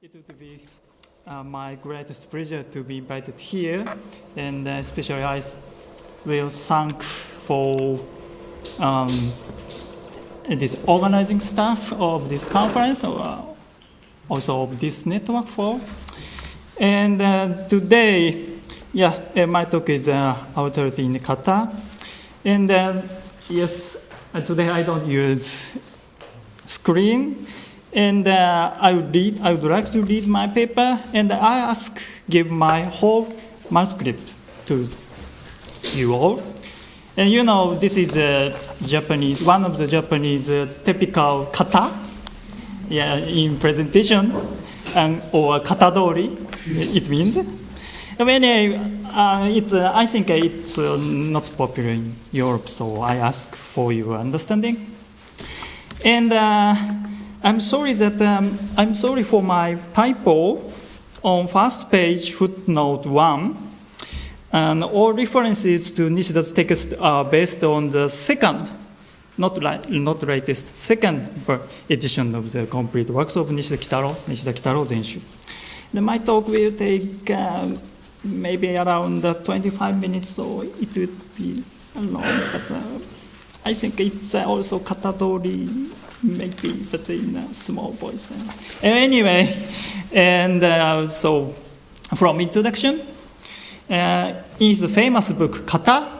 It would be uh, my greatest pleasure to be invited here, and uh, especially I will thank for um, this organizing staff of this conference, uh, also of this network for. And uh, today, yeah, uh, my talk is uh, alterity in kata, and uh, yes, uh, today I don't use screen. And uh, I would read. I would like to read my paper, and I ask, give my whole manuscript to you all. And you know, this is a Japanese, one of the Japanese uh, typical kata, yeah, in presentation, and or katadori, it means. But anyway, uh, it's, uh, I think it's uh, not popular in Europe, so I ask for your understanding. And uh, I'm sorry that um, I'm sorry for my typo on first page footnote one. And all references to Nishida's text are based on the second, not, like, not latest, second edition of the complete works of Nishida Kitaro, Nishida Kitaro Zenshu. And my talk will take um, maybe around uh, 25 minutes, so it would be long, but uh, I think it's uh, also katadori maybe, but in a small voice. Anyway, and uh, so from introduction, uh, in his famous book, Kata,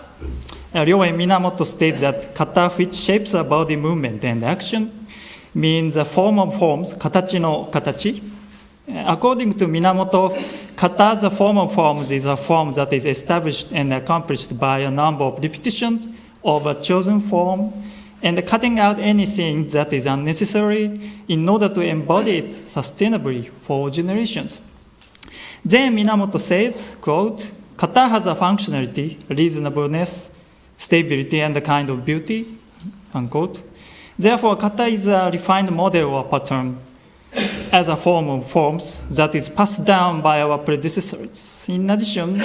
uh, Ryoen Minamoto states that kata, which shapes a body movement and action, means a form of forms, katachi no katachi. Uh, according to Minamoto, kata, the form of forms, is a form that is established and accomplished by a number of repetitions of a chosen form and cutting out anything that is unnecessary in order to embody it sustainably for generations. Then Minamoto says, quote, kata has a functionality, reasonableness, stability, and a kind of beauty, unquote. Therefore, kata is a refined model or pattern as a form of forms that is passed down by our predecessors. In addition,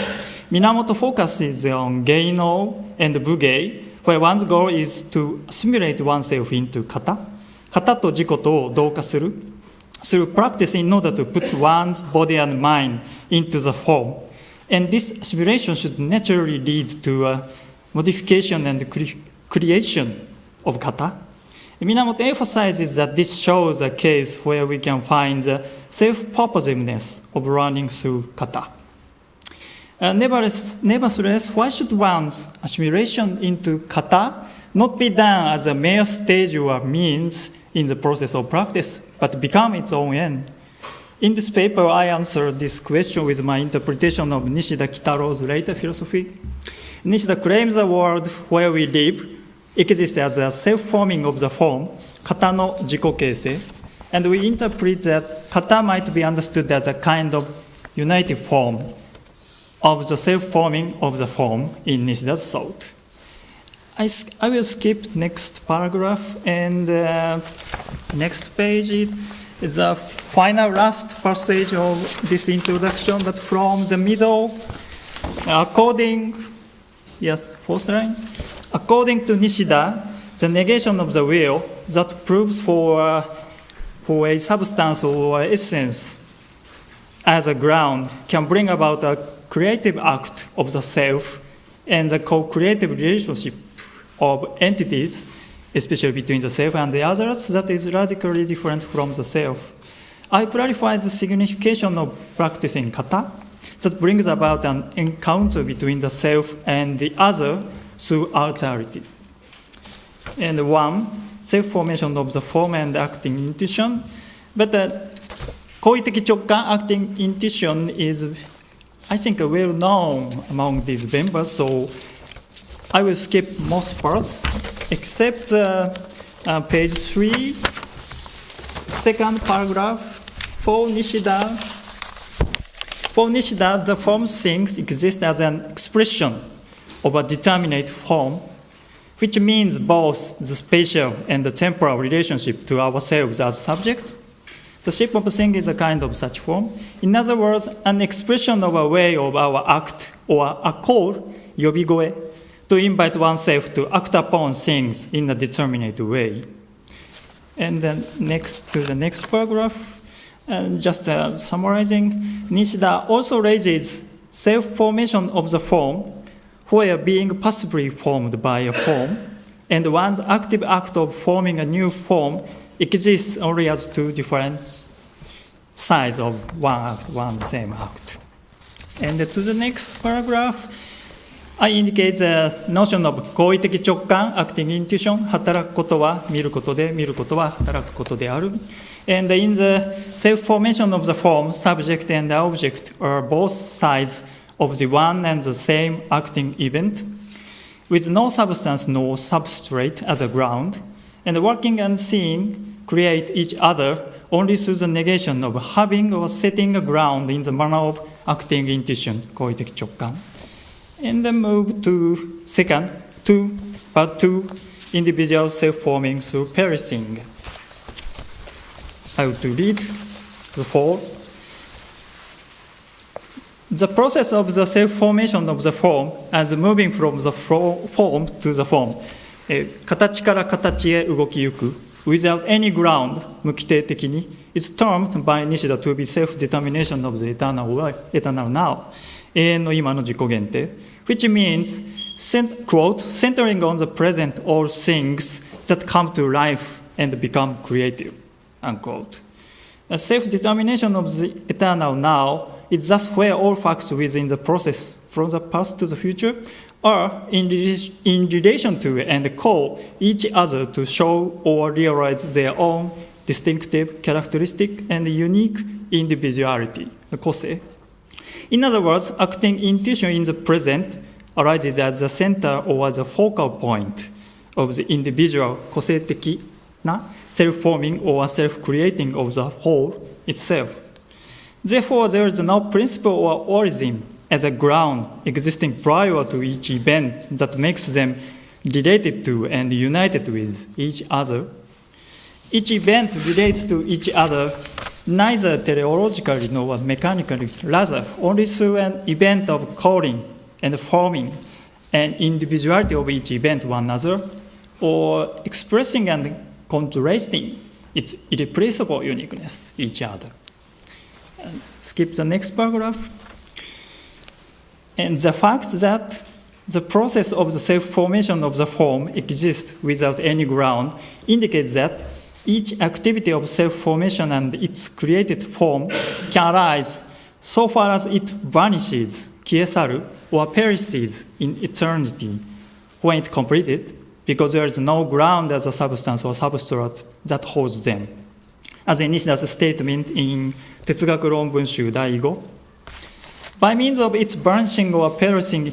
Minamoto focuses on Geino and Bugei, where one's goal is to assimilate oneself into kata. Kata と自己と同化する through practice in order to put one's body and mind into the form. And this assimilation should naturally lead to a modification and cre creation of kata. Minamoto emphasizes that this shows a case where we can find the self-purposiveness of running through kata. Uh, nevertheless, nevertheless, why should one's assimilation into kata not be done as a mere stage or means in the process of practice, but become its own end? In this paper, I answer this question with my interpretation of Nishida Kitaro's later philosophy. Nishida claims the world where we live exists as a self-forming of the form, kata no jikokeisei, and we interpret that kata might be understood as a kind of united form, of the self-forming of the form in Nishida's thought. I, I will skip next paragraph and uh, next page is the final last passage of this introduction, but from the middle, according, yes, fourth line, according to Nishida, the negation of the will that proves for, uh, for a substance or essence as a ground can bring about a creative act of the self and the co-creative relationship of entities, especially between the self and the others, that is radically different from the self. I clarify the signification of practicing kata that brings about an encounter between the self and the other through alterity. And one, self-formation of the form and acting intuition, but uh, the koiteki acting intuition is I think well known among these members, so I will skip most parts except uh, uh, page three, second paragraph. For Nishida, for Nishida, the form things exist as an expression of a determinate form, which means both the spatial and the temporal relationship to ourselves as subjects the shape of thing is a kind of such form. In other words, an expression of a way of our act or a call, yobigoe, to invite oneself to act upon things in a determinate way. And then next to the next paragraph, And just uh, summarizing, Nishida also raises self-formation of the form where being passively formed by a form, and one's active act of forming a new form exists only as two different sides of one act, one same act. And to the next paragraph, I indicate the notion of 行為的直感 acting intuition 働くことは見ることで見ることは働くことである and in the self-formation of the form subject and object are both sides of the one and the same acting event with no substance nor substrate as a ground and working and seeing create each other only through the negation of having or setting a ground in the manner of acting intuition, koiteki chokkan. And then move to second, two, part two, individual self-forming through perishing. I will read the four. The process of the self-formation of the form as moving from the form to the form、えー、形から形へ動きゆく eh, without any ground 無規定的に is termed by Nishida to be self-determination of the eternal, eternal now 永遠の今の自己限定 which means quote centering on the present all things that come to life and become creative unquote a self-determination of the eternal now is thus where all facts within the process from the past to the future are in, in relation to and call each other to show or realize their own distinctive characteristic and unique individuality, kose. In other words, acting intuition in the present arises at the center or the focal point of the individual na self-forming or self-creating of the whole itself. Therefore, there is no principle or origin as a ground existing prior to each event that makes them related to and united with each other. Each event relates to each other neither teleologically nor mechanically, rather only through an event of calling and forming an individuality of each event one another, or expressing and contrasting its irreplaceable uniqueness each other. And skip the next paragraph. And the fact that the process of the self-formation of the form exists without any ground indicates that each activity of self-formation and its created form can arise so far as it vanishes, kiesaru, or perishes in eternity when it completed, because there is no ground as a substance or substrate that holds them. As in Nishida's statement in Tetsugaku Ronbunshu Daigo, by means of its branching or perishing,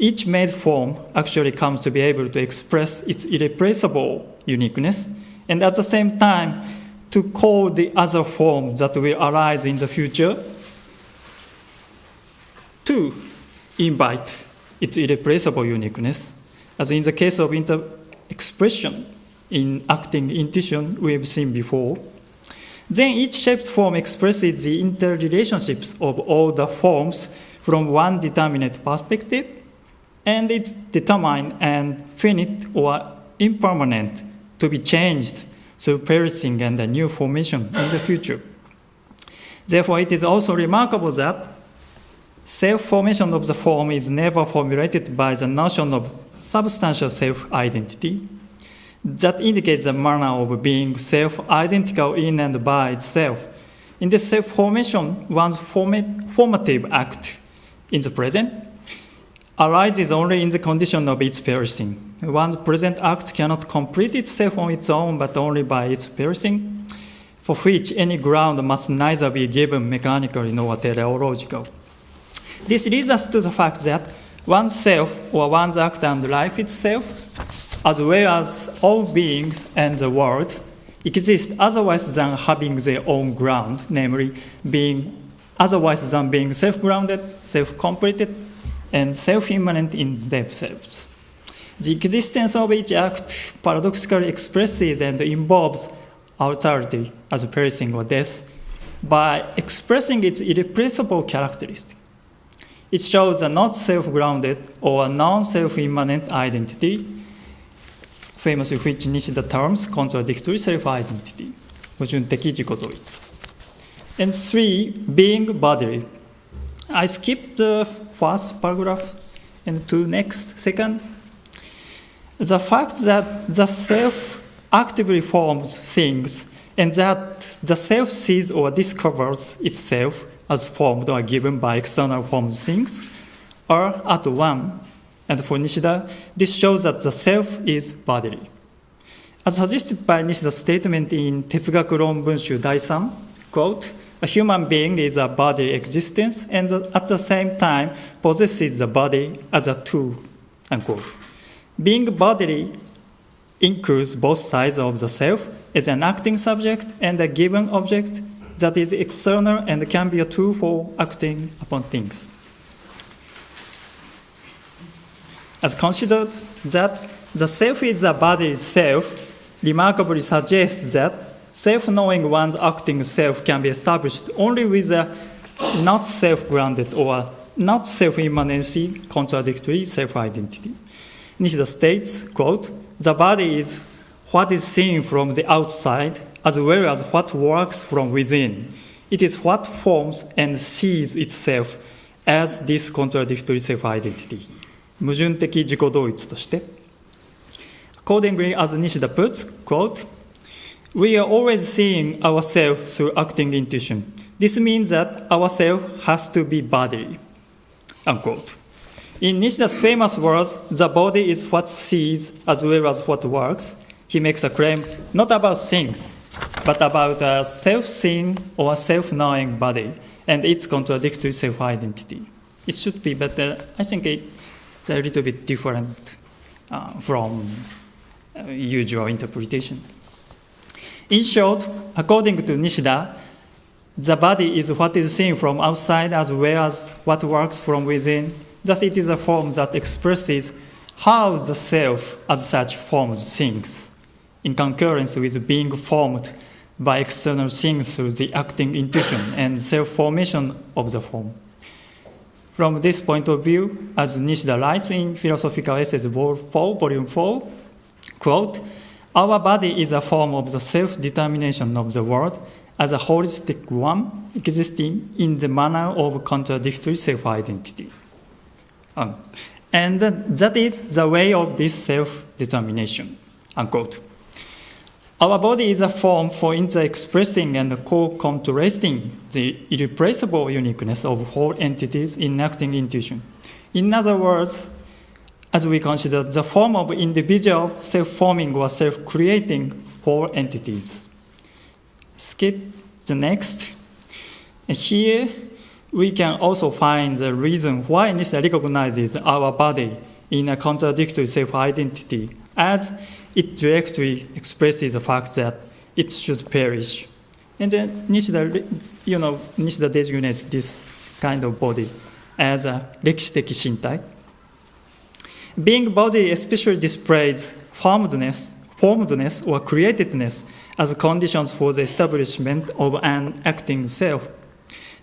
each made form actually comes to be able to express its irreplaceable uniqueness and at the same time to call the other form that will arise in the future to invite its irreplaceable uniqueness, as in the case of expression in acting intuition we've seen before. Then each shaped form expresses the interrelationships of all the forms from one determinate perspective, and it's determined and finite or impermanent to be changed through perishing and a new formation in the future. Therefore, it is also remarkable that self-formation of the form is never formulated by the notion of substantial self-identity that indicates the manner of being self-identical in and by itself. In this self-formation, one's formative act in the present arises only in the condition of its perishing. One's present act cannot complete itself on its own, but only by its perishing, for which any ground must neither be given mechanically nor teleological. This leads us to the fact that one's self or one's act and life itself, as well as all beings and the world, exist otherwise than having their own ground, namely being otherwise than being self-grounded, self-completed, and self-immanent in themselves. The existence of each act paradoxically expresses and involves alterity as perishing or death by expressing its irrepressible characteristic. It shows a not self-grounded or non-self-immanent identity, famously which Nishida terms contradictory self-identity, 矛盾的自己同一. And three, being bodily. I skipped the first paragraph and to next, second. The fact that the self actively forms things and that the self sees or discovers itself as formed or given by external formed things are at one. and for Nishida, this shows that the self is bodily. As suggested by Nishida's statement in Tetsugaku Ronbunshu Dai-san, quote, a human being is a bodily existence and at the same time possesses the body as a tool, unquote. Being bodily includes both sides of the self as an acting subject and a given object that is external and can be a tool for acting upon things. As considered that the self is the body itself, remarkably suggests that self-knowing one's acting self can be established only with a not self-grounded or not self-immanency contradictory self-identity. Nishida states, quote, the body is what is seen from the outside as well as what works from within. It is what forms and sees itself as this contradictory self-identity. 矛盾的自己同一として Accordingly, as Nishida puts, quote, we are always seeing ourselves through acting intuition. This means that ourself has to be body, unquote. In Nishida's famous words, the body is what sees as well as what works. He makes a claim not about things, but about a self-seeing or self-knowing body and its contradictory self-identity. It should be, but uh, I think a little bit different uh, from uh, usual interpretation. In short, according to Nishida, the body is what is seen from outside as well as what works from within. Thus, it is a form that expresses how the self as such forms things, in concurrence with being formed by external things through the acting intuition and self-formation of the form. From this point of view, as Nishida writes in Philosophical Essays, Vol. 4, Volume 4, quote, our body is a form of the self-determination of the world as a holistic one existing in the manner of contradictory self-identity. Um, and that is the way of this self-determination, unquote. Our body is a form for inter-expressing and co-contrasting the irreplaceable uniqueness of whole entities in acting intuition. In other words, as we consider the form of individual self-forming or self-creating whole entities. Skip the next. Here, we can also find the reason why Nishida recognizes our body in a contradictory self-identity, as it directly expresses the fact that it should perish. And then Nishida, you know, Nishida designates this kind of body as a rekishiteki shintai. Being body especially displays formedness, formedness or createdness as conditions for the establishment of an acting self.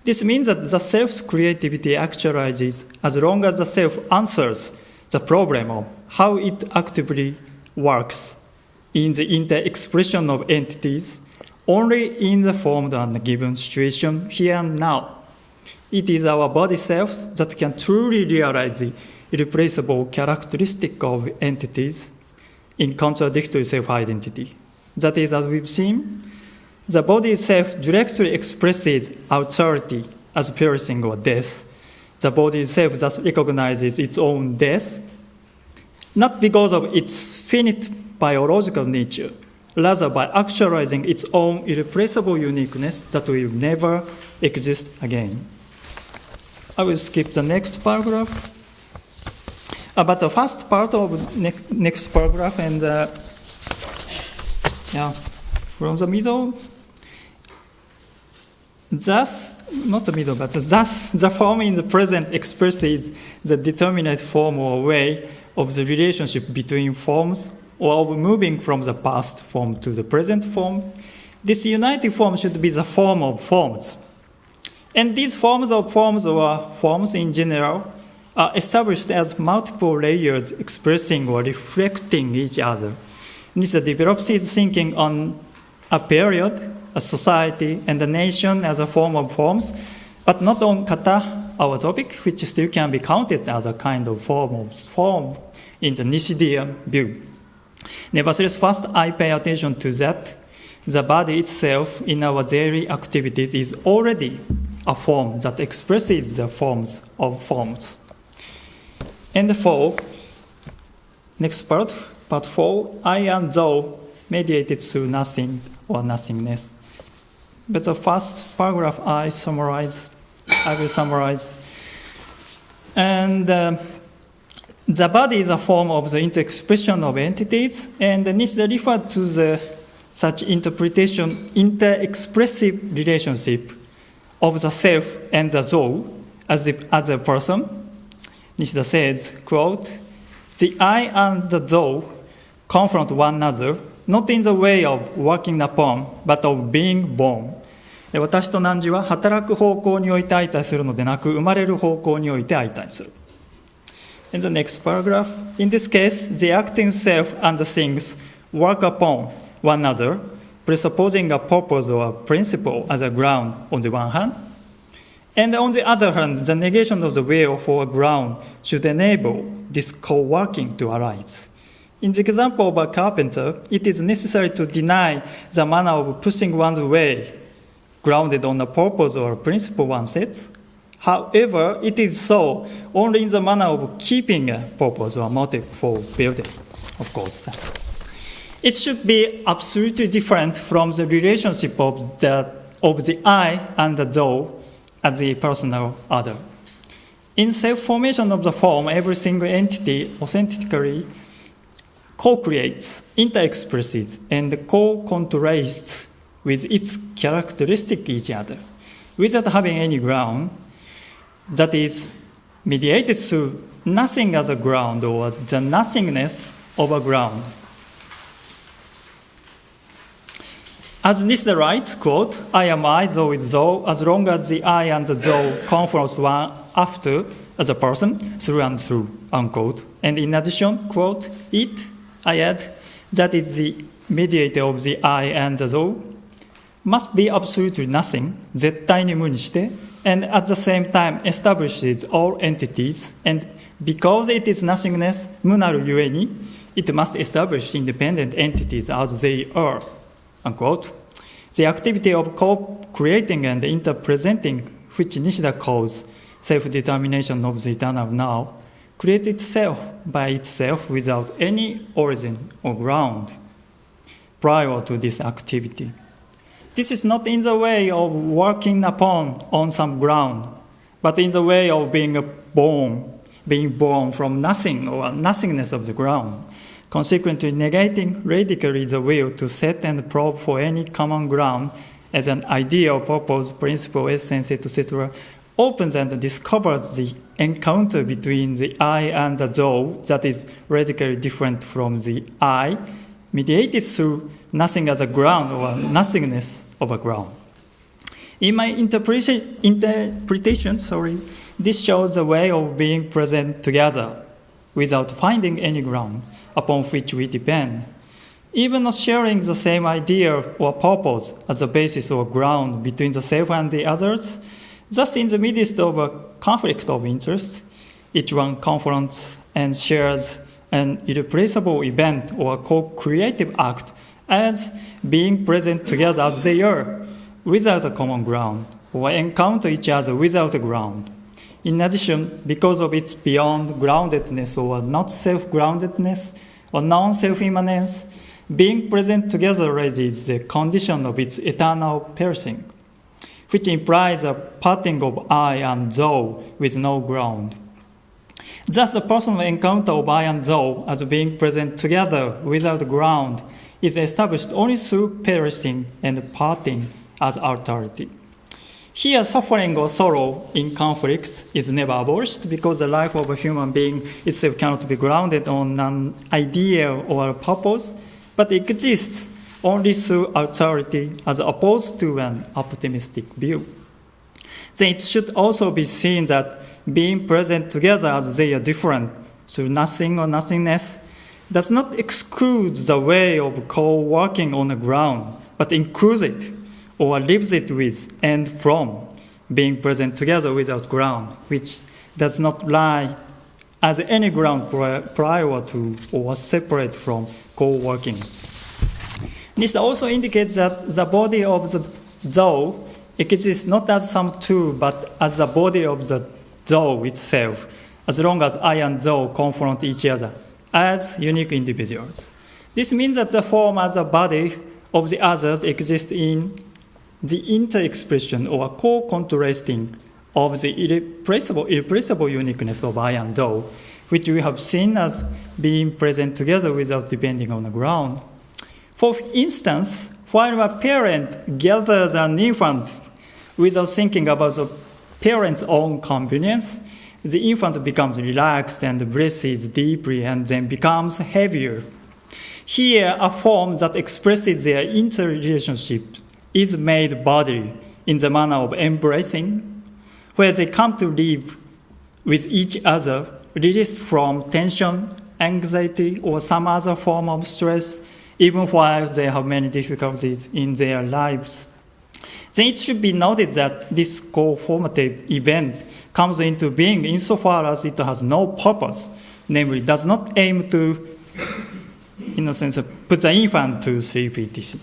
This means that the self's creativity actualizes as long as the self answers the problem of how it actively works in the inter-expression of entities only in the formed and given situation here and now. It is our body self that can truly realize the irreplaceable characteristic of entities in contradictory self-identity. That is, as we've seen, the body itself directly expresses alterity as perishing or death. The body itself thus recognizes its own death, not because of its finite biological nature, rather by actualizing its own irreplaceable uniqueness that will never exist again. I will skip the next paragraph. But the first part of ne next paragraph and uh, yeah, from the middle, thus, not the middle, but thus the form in the present expresses the determinate form or way of the relationship between forms or of moving from the past form to the present form. This united form should be the form of forms. And these forms of forms or forms in general are established as multiple layers expressing or reflecting each other. This develops his thinking on a period a society, and a nation as a form of forms, but not on kata, our topic, which still can be counted as a kind of form of form in the Nishidian view. Nevertheless, first I pay attention to that the body itself in our daily activities is already a form that expresses the forms of forms. And four, next part, part four, I am thou mediated through nothing or nothingness. But the first paragraph I summarize, I will summarize. And uh, the body is a form of the inter-expression of entities, and Nishida referred to the such interpretation inter-expressive relationship of the self and the thou as, the, as a person. Nishida says, quote, the I and the thou confront one another, not in the way of working upon, but of being born. 私と汝は働く方向において相対するのでなく、生まれる方向において相対する。 In the next paragraph, in this case, the acting self and the things work upon one another, presupposing a purpose or a principle as a ground on the one hand, and on the other hand, the negation of the will for a ground should enable this co-working to arise. In the example of a carpenter, it is necessary to deny the manner of pushing one's way, grounded on a purpose or a principle one sets. However, it is so only in the manner of keeping a purpose or motive for building, of course. It should be absolutely different from the relationship of the, of the I and the thou as the personal other. In self-formation of the form, every single entity authentically co-creates, inter-expresses, and co-contrasts with its characteristic each other, without having any ground that is mediated through nothing as a ground or the nothingness of a ground. As Nishida writes, quote, I am I, though it's thou, as long as the I and the thou conference one after as a person, through and through, unquote. And in addition, quote, it, I add, that is the mediator of the I and the thou, must be absolutely nothing, 絶対に無にして、and at the same time establishes all entities. And because it is nothingness, munaru yueni, it must establish independent entities as they are. Unquote. The activity of co-creating and interpresenting, which Nishida calls self-determination of the eternal now, creates itself by itself without any origin or ground prior to this activity. This is not in the way of working upon on some ground, but in the way of being born, being born from nothing or nothingness of the ground consequently negating radically the will to set and probe for any common ground as an ideal purpose, principle, essence, etc., opens and discovers the encounter between the I and the thou that is radically different from the I, mediated through nothing as a ground or nothingness ground. In my interpretation, interpretation sorry, this shows the way of being present together without finding any ground upon which we depend. Even not sharing the same idea or purpose as a basis or ground between the self and the others, thus in the midst of a conflict of interest, each one confronts and shares an irreplaceable event or co-creative act as being present together as they are, without a common ground, or encounter each other without a ground. In addition, because of its beyond groundedness or not self-groundedness, or non-self-immanence, being present together raises the condition of its eternal perishing, which implies a parting of I and thou with no ground. Thus, the personal encounter of I and thou as being present together without ground is established only through perishing and parting as alterity. Here, suffering or sorrow in conflicts is never abolished because the life of a human being itself cannot be grounded on an idea or a purpose, but exists only through alterity as opposed to an optimistic view. Then it should also be seen that being present together as they are different through nothing or nothingness does not exclude the way of co working on the ground, but includes it or lives it with and from being present together without ground, which does not lie as any ground prior to or separate from co-working. This also indicates that the body of the Zou exists not as some two, but as the body of the Zou itself, as long as I and Zou confront each other as unique individuals. This means that the form as a body of the others exists in the inter-expression or co-contrasting of the irrepressible, irrepressible uniqueness of I and Zou, which we have seen as being present together without depending on the ground. For instance, while a parent gathers an infant without thinking about the parent's own convenience, the infant becomes relaxed and breathes deeply and then becomes heavier. Here, a form that expresses their interrelationship is made bodily in the manner of embracing, where they come to live with each other, released from tension, anxiety, or some other form of stress, even while they have many difficulties in their lives. Then it should be noted that this co-formative event comes into being insofar as it has no purpose, namely does not aim to, in a sense, put the infant to sleep, etc.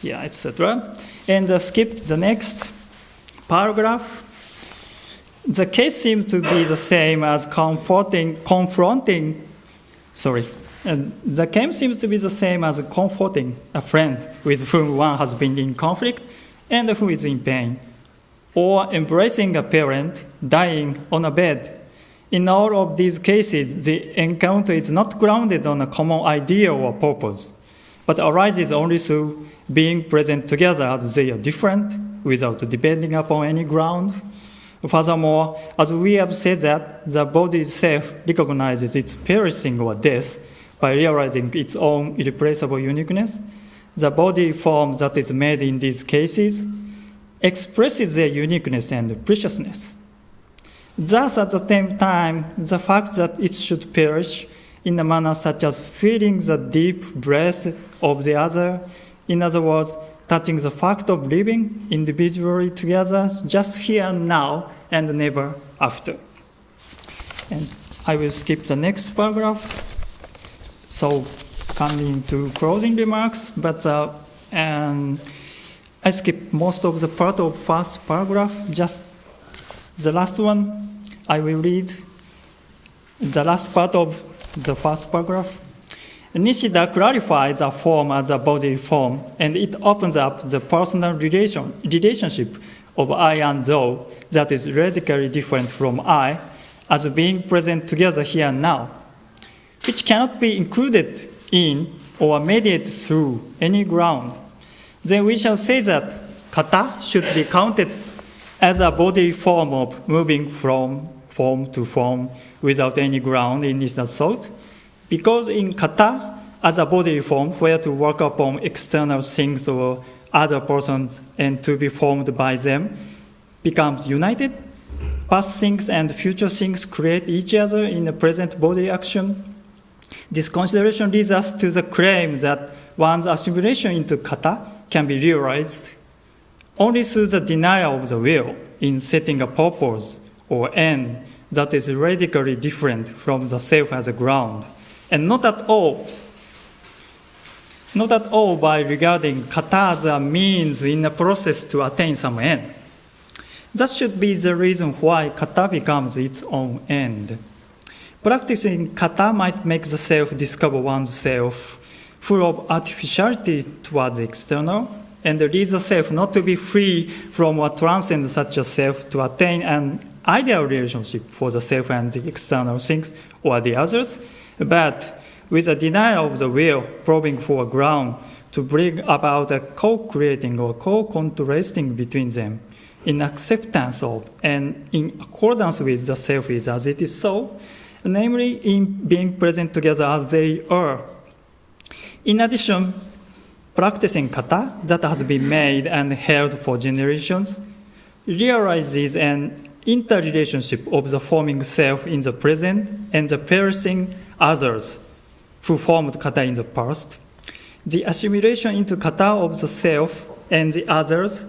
Yeah, etc. And uh, skip the next paragraph. The case seems to be the same as comforting, confronting, sorry, and the case seems to be the same as comforting a friend with whom one has been in conflict and who is in pain, or embracing a parent dying on a bed. In all of these cases, the encounter is not grounded on a common idea or purpose, but arises only through being present together as they are different without depending upon any ground. Furthermore, as we have said that the body itself recognizes its perishing or death, by realizing its own irreplaceable uniqueness, the body form that is made in these cases expresses their uniqueness and preciousness. Thus, at the same time, the fact that it should perish in a manner such as feeling the deep breath of the other, in other words, touching the fact of living individually together just here and now and never after. And I will skip the next paragraph. So coming to closing remarks, but uh, um, I skipped most of the part of first paragraph, just the last one I will read. The last part of the first paragraph. Nishida clarifies a form as a body form, and it opens up the personal relation, relationship of I and thou that is radically different from I as being present together here and now which cannot be included in or mediated through any ground, then we shall say that kata should be counted as a bodily form of moving from form to form without any ground in its thought, because in kata, as a bodily form where to work upon external things or other persons and to be formed by them becomes united, past things and future things create each other in the present body action this consideration leads us to the claim that one's assimilation into kata can be realized only through the denial of the will in setting a purpose or end that is radically different from the self as a ground, and not at all not at all by regarding kata as a means in a process to attain some end. That should be the reason why kata becomes its own end. Practicing kata might make the self discover one's self full of artificiality towards the external, and lead the self not to be free from what transcends such a self to attain an ideal relationship for the self and the external things or the others, but with a denial of the will, probing for a ground to bring about a co-creating or co-contrasting between them in acceptance of and in accordance with the self is as it is so, namely in being present together as they are. In addition, practicing kata that has been made and held for generations realizes an interrelationship of the forming self in the present and the perishing others who formed kata in the past. The assimilation into kata of the self and the others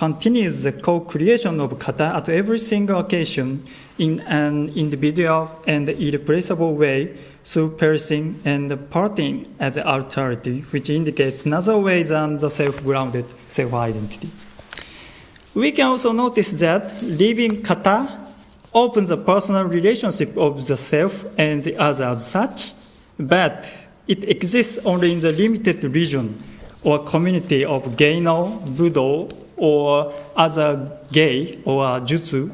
continues the co-creation of kata at every single occasion in an individual and irreplaceable way through perishing and parting as the alterity, which indicates another way than the self-grounded self-identity. We can also notice that living kata opens a personal relationship of the self and the other as such, but it exists only in the limited region or community of Geino, Budo, or other gei or jutsu,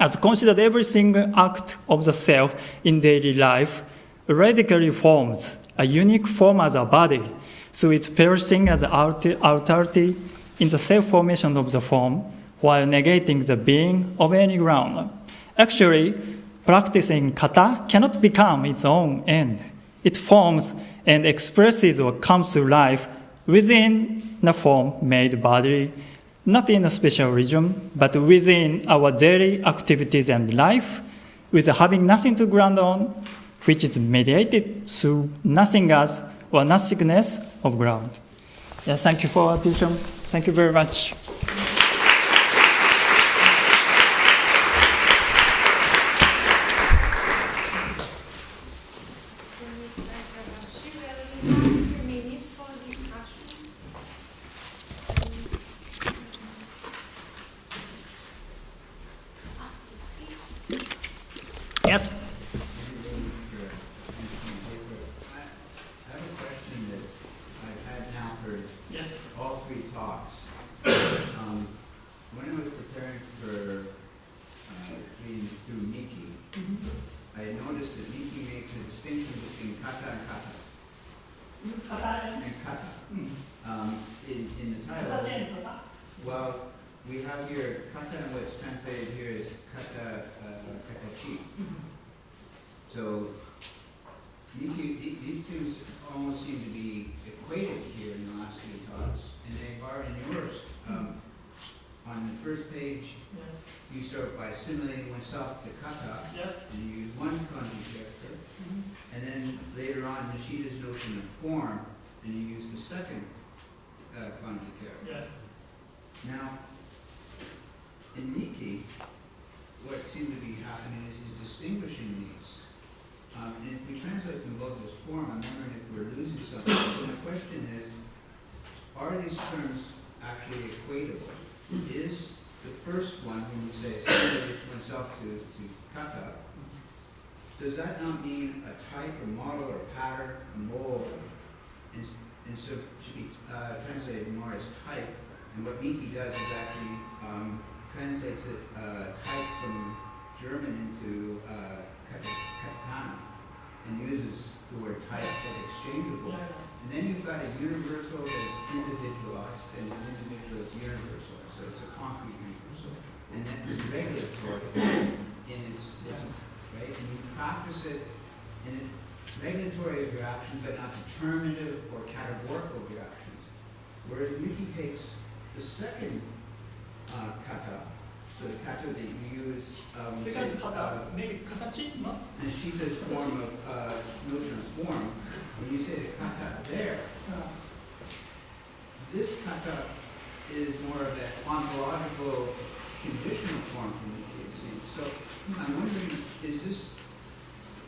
as considered every single act of the self in daily life radically forms a unique form as a body so its perishing as alterity in the self-formation of the form while negating the being of any ground. Actually, practicing kata cannot become its own end. It forms and expresses or comes to life within the form made body, not in a special region, but within our daily activities and life, with having nothing to ground on, which is mediated through nothingness or nothingness of ground. Yes, thank you for attention. Thank you very much. Yes. I have a question that I've had now for Yes. all three talks. Um, When I was preparing for uh, reading through Miki, I noticed that Miki makes a distinction between kata and kata. And kata. Um, In, in the title, well, we have here kata, and what's translated here is kata, uh, katachi. So, Miki, th- these two almost seem to be equated here in the last few talks, and they are in yours. Um, on the first page, you start by assimilating oneself to kata, and you use one kanji character, and then later on, Nishida's notion of form, and you use the second uh, kanji character. Now, in Miki, what seemed to be happening is he's distinguishing these. Um, and if we translate them both form, I'm wondering if we're losing something. So my question is, are these terms actually equatable? Is the first one, when you say assimilate oneself to, to kata, does that not mean a type, or model, or pattern, a mold? And, and so should be uh, translated more as type. And what Miki does is actually um, translates it uh, type from German into uh, kat- katakana and uses the word type as exchangeable. And then you've got a universal that's individualized and an individual that's universal. So it's a concrete universal. And then it's regulatory in its, its right? And you practice it in its regulatory of your actions, but not determinative or categorical of your actions. Whereas Miki takes the second uh, kata, so the kata that you use, um, say, uh, maybe 形 no? and Shita's form of, uh, notion of form, when you say the kata there, this kata is more of an ontological conditional form from the it seems. So I'm wondering, is this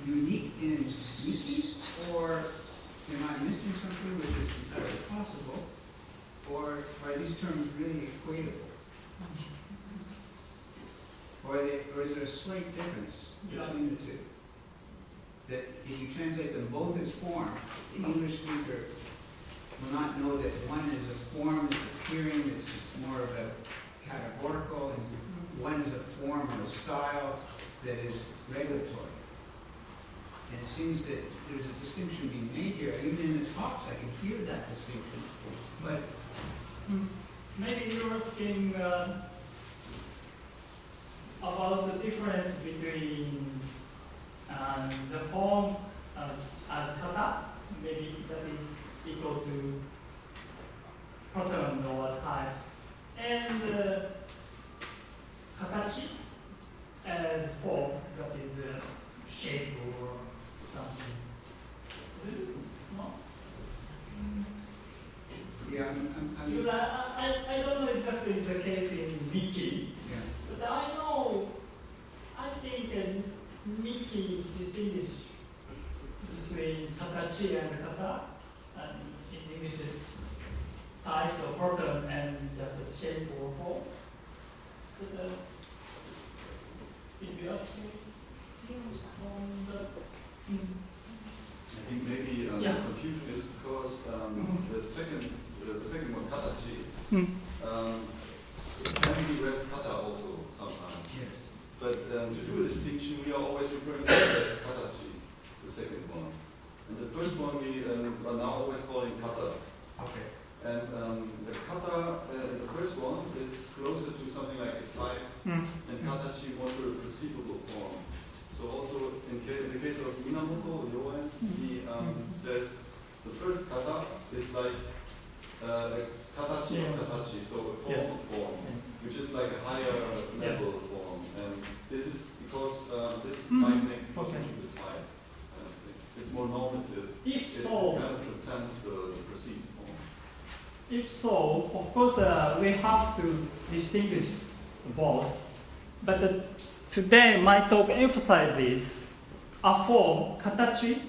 unique in Miki, or am I missing something which is entirely possible? Or are these terms really equatable? Or, they, or is there a slight difference between the two? That if you translate them both as form, the English speaker will not know that one is a form that's appearing, that's more of a categorical, and one is a form or a style that is regulatory. And it seems that there's a distinction being made here, even in the talks, I can hear that distinction. But Maybe you're asking uh, about the difference between um, the form uh, as kata, maybe that is equal to pattern or types, and uh, katachi as form that is uh, shape or something. Is it? No? Yeah, I'm, I'm, I'm, Because I, I, Miki distinguish between katachi and kata, and in English, types or pattern and just a shape or form. But, uh, if you ask me, on the, mm, I think maybe um, Yeah. the confusion is because um, Mhm. the second, uh, the second one, katachi, mm, um, it can be read kata also sometimes. Yes. But um, to do a distinction, we are always referring to it as katachi, the second one. And the first one we um, are now always calling kata. Okay. And um, the kata, uh, the first one is closer to something like a type, mm, and katachi more to a perceivable form. So also in, ca- in the case of Minamoto Ryoen, he um, says the first kata is like uh, a katachi Yeah. katachi, so a form Yes. of form, Yeah. which is like a higher level form. And this is because uh, this Mhm. might make people Okay. type. thing. It's more normative. If It so, kind of transcends the, the perceived form. If so, of course, uh, we have to distinguish both. But uh, today, my talk emphasizes a form, katachi,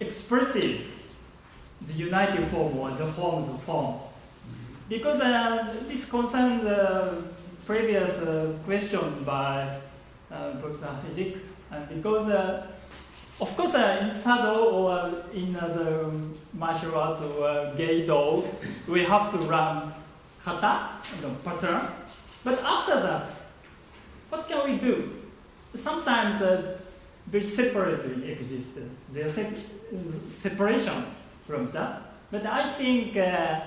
expresses the united form or the forms of form. Because uh, this concerns the previous uh, question by uh, Professor Hijik, and because of course, in Sado or in the martial art or we have to run kata, pattern. But after that, what can we do? Sometimes uh, they separately exist. There's a separation from that. But I think uh,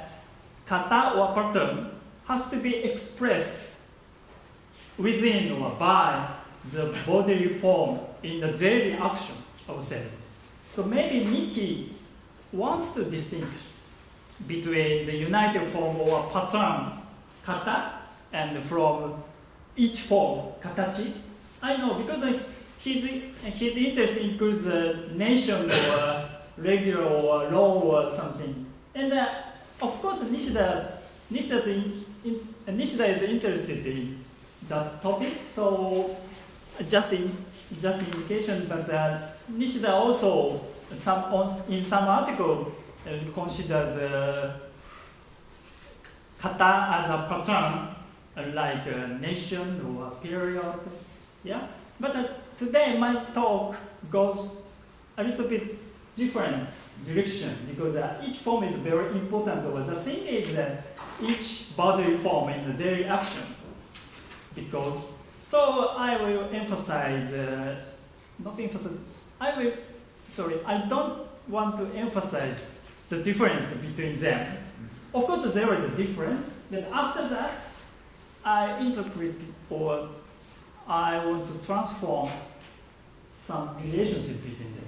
kata or pattern has to be expressed within or by the bodily form in the daily action of self. So maybe Miki wants to distinguish between the united form or pattern, kata, and from each form, katachi. I know because his, his interest includes a nation or regular or law or something. And uh, of course, Nishida, Nishida's in, in, Nishida is interested in that topic. So just in just indication, but uh, Nishida also some in some article uh, considers uh, kata as a pattern, uh, like a nation or a period. Yeah, but uh, today my talk goes a little bit different direction because uh, each form is very important. But the thing is that each bodily form in the daily action because so I will emphasize, uh, not emphasize, I will, sorry, I don't want to emphasize the difference between them. Of course, there is a difference, but after that, I interpret or I want to transform some relationship between them.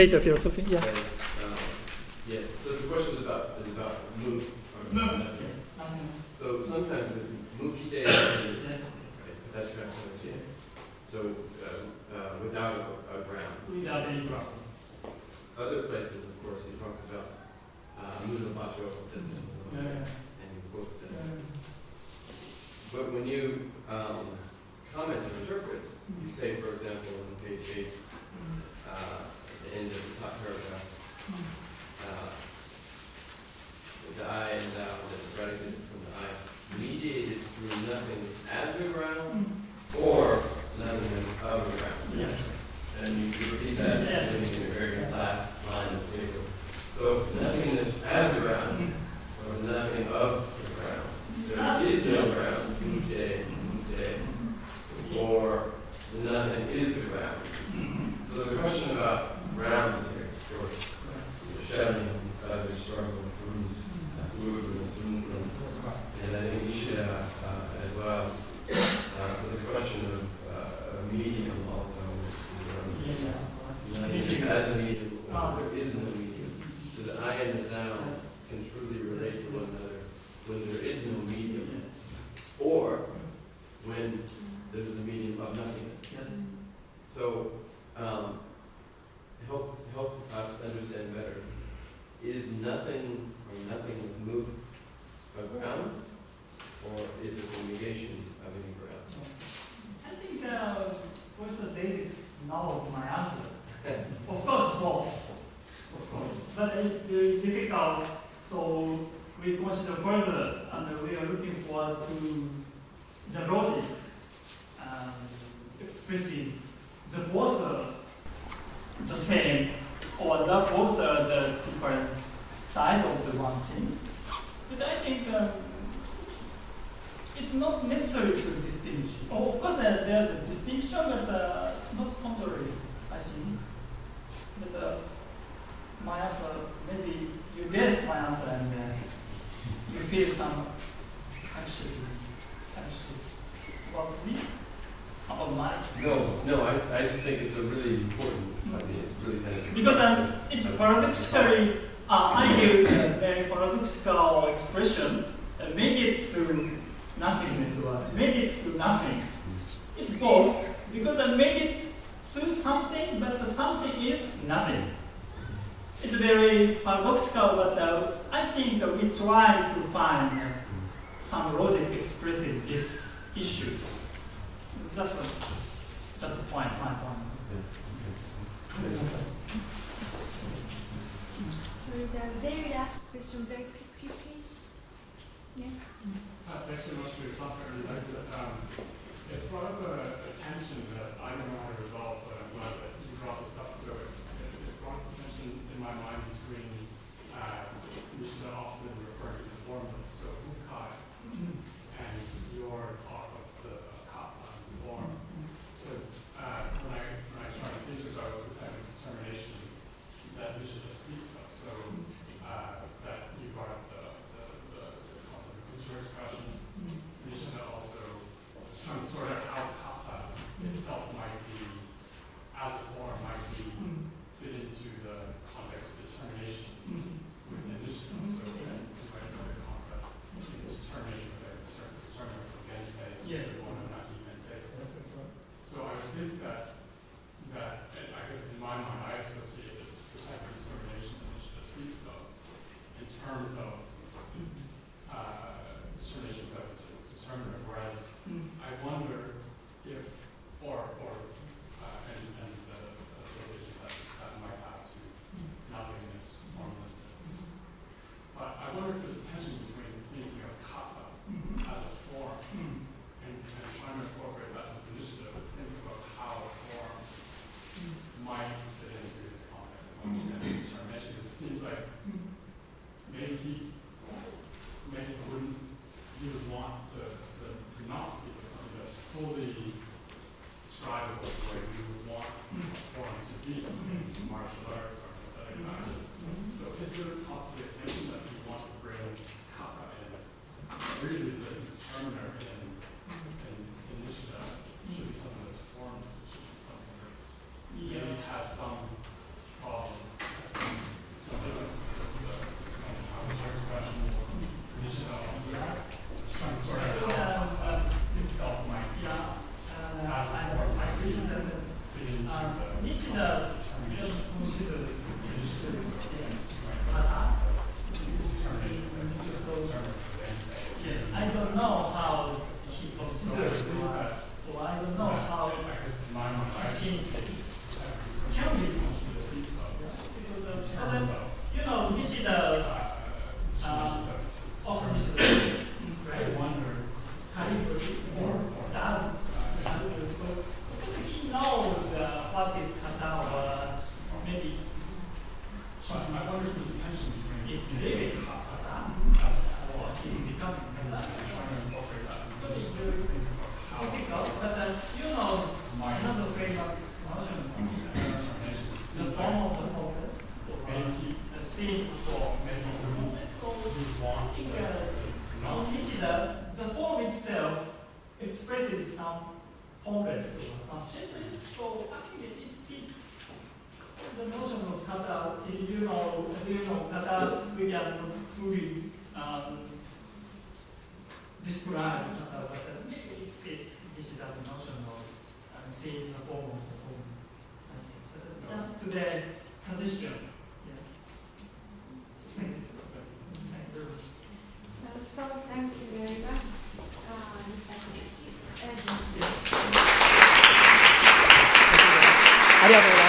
later philosophy, yeah. It's not necessary to distinguish. Oh, of course, uh, there's a distinction, but uh, not contrary, I think. But uh, my answer, maybe you guess my answer and uh, you feel some anxiety, anxiety about me, about my. No, no, I, I just think it's a really important idea, it's really kind of. Because um, it's paradoxically, uh, I use a very paradoxical expression, uh, make it through nothingness or make it through nothing. It's both, because I made it through something, but the something is nothing. It's very paradoxical, but uh, I think that we try to find uh, some logic expresses this issue. That's a, that's the point, my point. So the very last question, very quickly, please. Yeah. Thanks very much for your talk. Um, It brought up a a tension that I don't know how to resolve, but I'm glad that you brought this up. So it it brought up a tension in my mind between, uh, Nishida often referring to the formless, so Hukai, and your talk of the kata and form. Because uh, when I, when I started thinking about this kind of determination that Nishida speaks of, so uh, that you brought up the, the, the the concept of inter-expression, Nishida also was trying to sort out how kata itself might be, as a form, might be fit into the context of determination within Nishida. So you might know the concept, you know, determination of determinants of gente, so Yes. one of not even so I would think that, that, and I guess in my mind, I associate the the type of determination that Nishida speaks of in terms of, uh, determination that was determinative, whereas I wonder if, or, or, uh, and, and the association that, that might have to nothingness, formlessness. But I wonder if there's a tension between thinking of kata as a form and, and trying to incorporate that as initiative, and think about how a form might fit into its context of understanding determination, because it seems like maybe he, maybe he wouldn't, he would want to, to, to not speak of something that's fully describable the way we would want a form to be, martial arts or aesthetic practice. So is there a tension that we want to bring kata in, really the determiner in, in initiative, should be something that's formless, it should be something that's, maybe has some problem, has some, some difference in the, the, how the expression or initiative also, trying to sort out how kata itself might Yeah, uh, As a I, form. I think that fit into uh, the Nishida determination. just consider Initiative, so, right, kata. determination, So, determinants of end yeah, I don't know how he So, considers it, that, or I don't know how I guess in my mind, I he seems it. Can we speaks of, Because, uh, in but, terms uh, of, you know, Nishida uh, Um, determination often of- Nishida I right? wonder, calligraphy or does calligraphy. So because he knows uh, what is kata or maybe but I wonder if there's a tension between it's the really kata kata as a or form, he becoming and kata. trying to incorporate that into So it's the very think about how difficult, but uh, you know, might another famous notion, determination, it the seems form like of the focus, or maybe, the for maybe he wouldn't So to, think, uh, Now, the form itself expresses some formless or some shapeless, so actually it fits the notion of kata. If you know, if you know kata, we cannot fully um, describe kata, but maybe it fits Nishida's notion of um, seeing the form of the form. I think. But uh, just today, suggestion. Yeah. Thank you. Thank you very much. Uh, so thank you very much. Uh, Mr. Kobayashi. And- ありがとうございます。